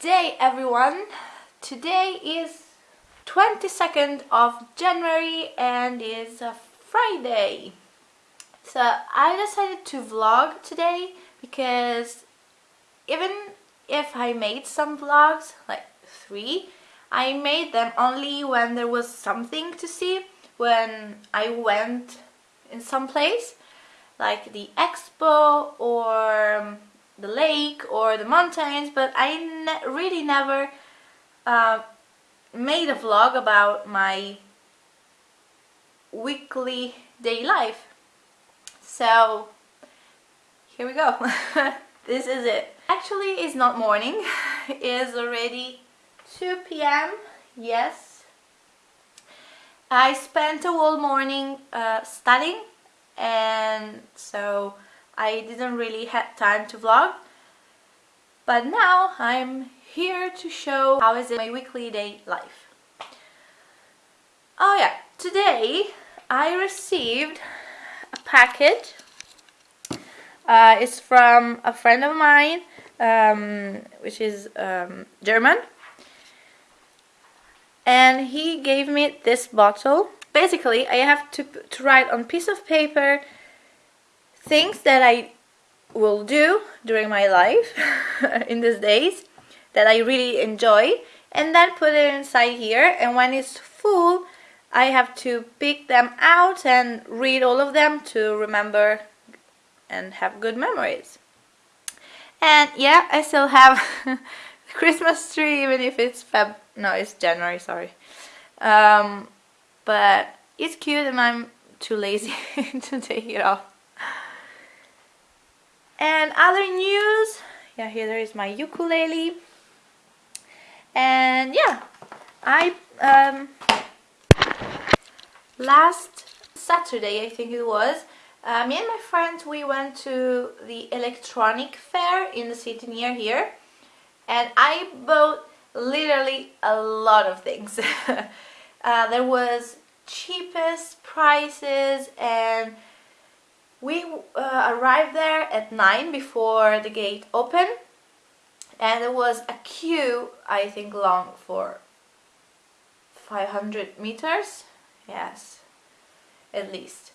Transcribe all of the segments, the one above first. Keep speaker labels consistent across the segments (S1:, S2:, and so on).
S1: day everyone! Today is 22nd of January and is a Friday. So I decided to vlog today because even if I made some vlogs, like three, I made them only when there was something to see, when I went in some place, like the expo or the lake or the mountains, but I ne really never uh, made a vlog about my weekly day life. So here we go. this is it. Actually, it's not morning. it's already 2 p.m. Yes. I spent a whole morning uh, studying and so I didn't really have time to vlog. But now I'm here to show how is it my weekly day life. Oh yeah. Today I received a package. Uh, it's from a friend of mine um, which is um, German. And he gave me this bottle. Basically I have to, to write on piece of paper things that I will do during my life in these days that I really enjoy and then put it inside here and when it's full I have to pick them out and read all of them to remember and have good memories. And yeah, I still have Christmas tree even if it's Feb, no it's January, sorry. Um, but it's cute and I'm too lazy to take it off. And other news, yeah, here there is my ukulele. And yeah, I, um, last Saturday, I think it was, uh, me and my friends, we went to the electronic fair in the city near here. And I bought literally a lot of things. uh, there was cheapest prices and we uh, arrived there at 9 before the gate opened and there was a queue I think long for 500 meters. Yes at least.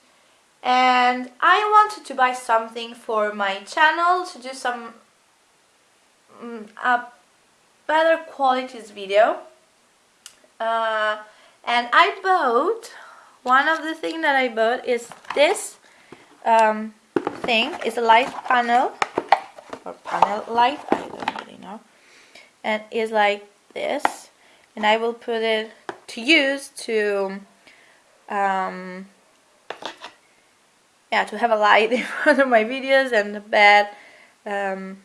S1: And I wanted to buy something for my channel to do some um, a better qualities video. Uh, and I bought one of the things that I bought is this um, thing is a light panel or panel light I don't really know. And it's like this and I will put it to use to um, yeah to have a light in front of my videos and a bad um,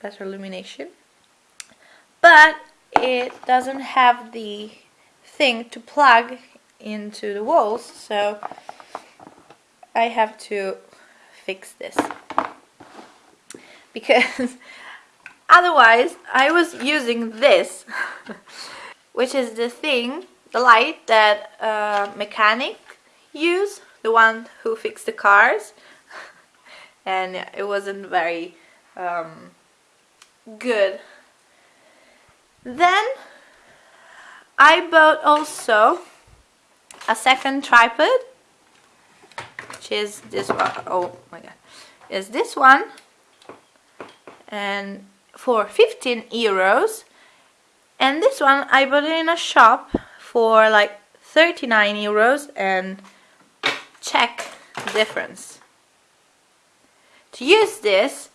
S1: better illumination. But it doesn't have the thing to plug into the walls so I have to fix this. Because otherwise I was using this which is the thing the light that uh, mechanic use the one who fixed the cars. And it wasn't very um, good. Then I bought also a second tripod which is this one. Oh my god. Is this one. And for 15 euros. And this one I bought it in a shop for like 39 euros and check the difference. To use this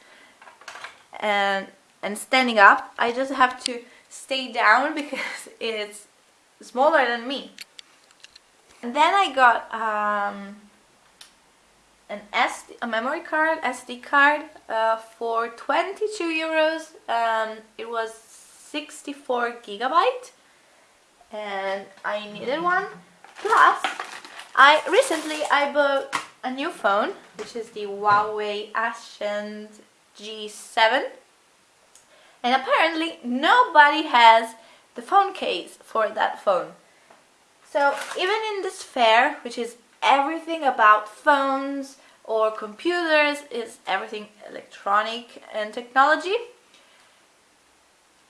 S1: and and standing up I just have to stay down because it's smaller than me. And then I got um, an SD, a memory card, SD card uh, for 22 euros. Um, it was 64 gigabyte and I needed one. Plus, I recently I bought a new phone, which is the Huawei Ascend G7. And apparently nobody has the phone case for that phone. So even in this fair, which is everything about phones or computers, is everything electronic and technology,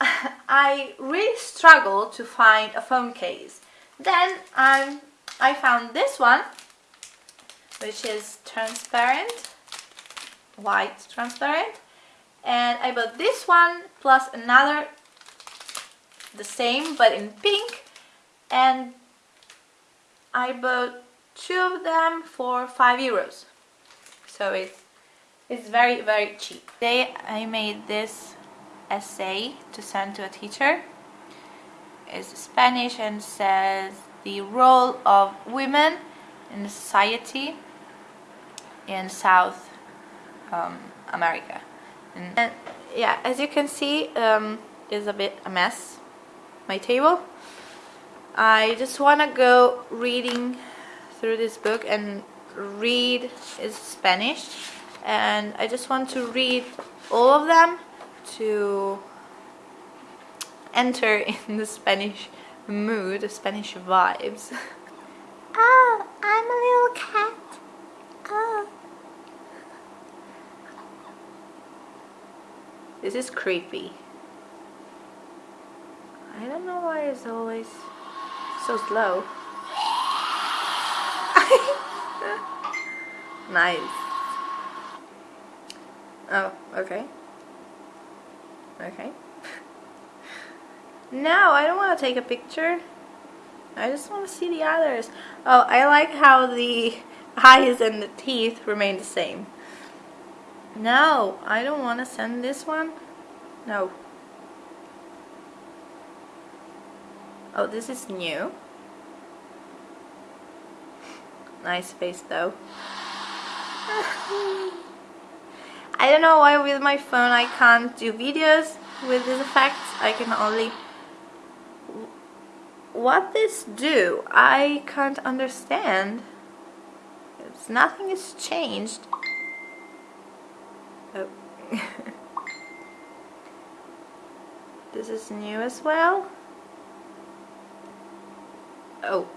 S1: I really struggled to find a phone case. Then um, I found this one, which is transparent, white transparent. And I bought this one plus another, the same but in pink. And I bought two of them for 5 euros. So it's, it's very, very cheap. Today I made this essay to send to a teacher. It's Spanish and says the role of women in society in South um, America. And, yeah, as you can see, um, is a bit a mess, my table. I just want to go reading through this book and read is Spanish and I just want to read all of them to enter in the Spanish mood, the Spanish vibes.
S2: Oh, I'm a little cat. Oh.
S1: This is creepy. I don't know why it's always so slow. Nice. Oh, okay. Okay. no, I don't want to take a picture. I just want to see the others. Oh, I like how the eyes and the teeth remain the same. No, I don't want to send this one. No. Oh, this is new. Nice face though. I don't know why with my phone I can't do videos with these effects. I can only... What this do? I can't understand. It's, nothing has changed. Oh. this is new as well. Oh.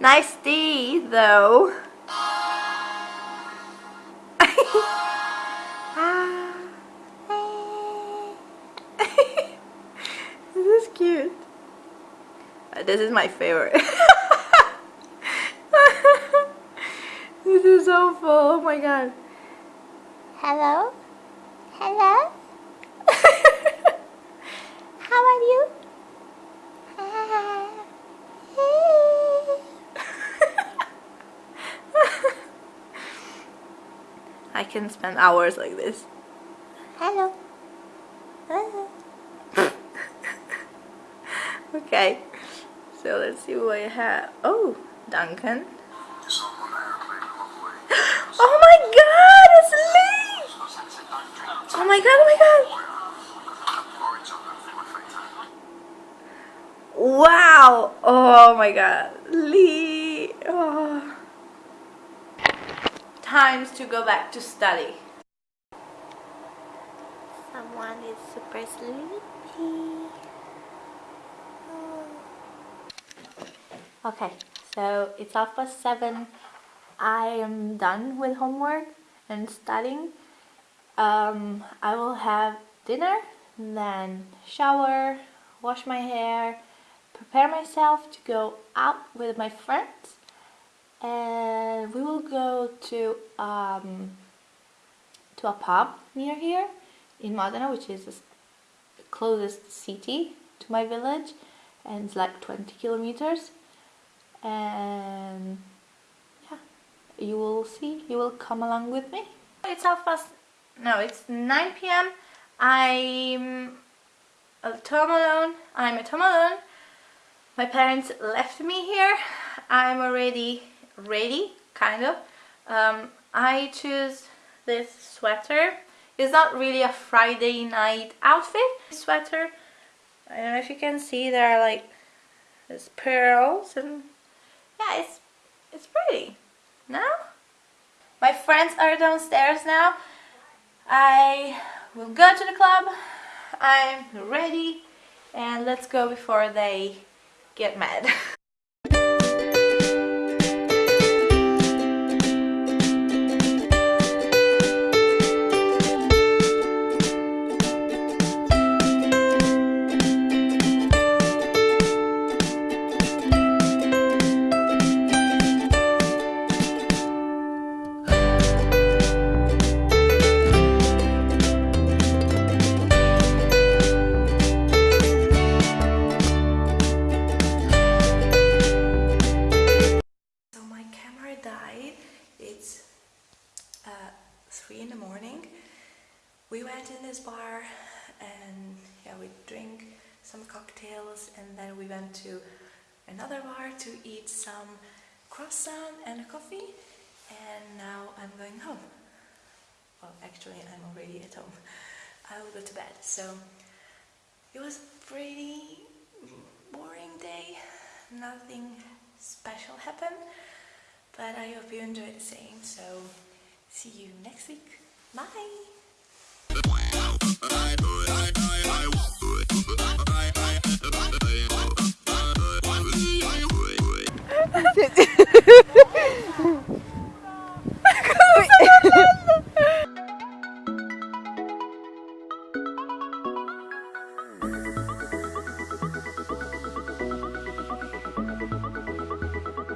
S1: Nice D, though. this is cute. Uh, this is my favorite. this is so full. Oh my god.
S2: Hello? Hello? How are you?
S1: I can spend hours like this.
S2: Hello.
S1: okay, so let's see what I have. Oh, Duncan. Oh my god, it's Lee! Oh my god, oh my god. Wow! Oh my god. Lee! Oh times to go back to study.
S2: Someone is super sleepy.
S1: Okay, so it's half past seven. I am done with homework and studying. Um, I will have dinner, then shower, wash my hair, prepare myself to go out with my friends and we will go to um, to a pub near here in Modena which is the closest city to my village and it's like 20 kilometers. And yeah you will see you will come along with me. It's half past no it's 9 p.m. I'm at home alone I'm at home alone. My parents left me here. I'm already ready kind of. Um, I choose this sweater. It's not really a Friday night outfit. Sweater I don't know if you can see there are like there's pearls and yeah it's it's pretty. No? My friends are downstairs now. I will go to the club. I'm ready. And let's go before they get mad cocktails and then we went to another bar to eat some croissant and a coffee and now I'm going home. Well, actually I'm already at home. I will go to bed. So it was a pretty boring day. Nothing special happened, but I hope you enjoyed the same. So see you next week. Bye!